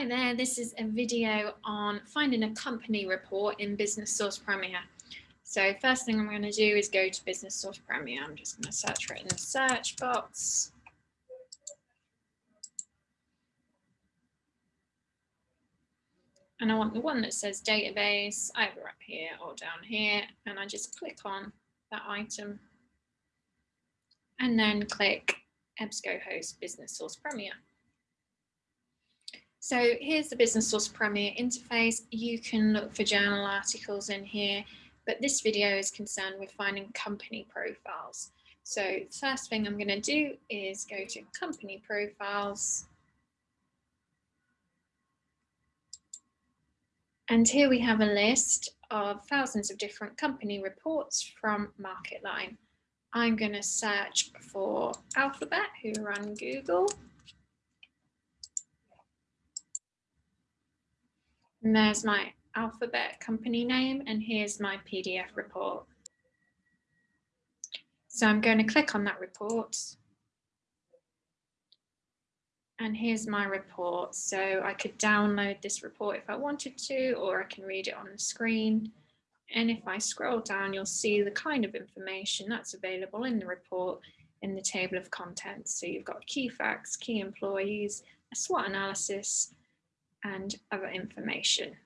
Hi there, this is a video on finding a company report in Business Source Premier. So first thing I'm going to do is go to Business Source Premier. I'm just going to search for it in the search box. And I want the one that says database either up here or down here. And I just click on that item and then click EBSCOhost Business Source Premier. So here's the Business Source Premier interface. You can look for journal articles in here, but this video is concerned with finding company profiles. So first thing I'm going to do is go to company profiles. And here we have a list of thousands of different company reports from MarketLine. I'm going to search for Alphabet, who run Google. And there's my alphabet company name and here's my PDF report. So I'm going to click on that report. And here's my report. So I could download this report if I wanted to, or I can read it on the screen. And if I scroll down, you'll see the kind of information that's available in the report in the table of contents. So you've got key facts, key employees, a SWOT analysis, and other information.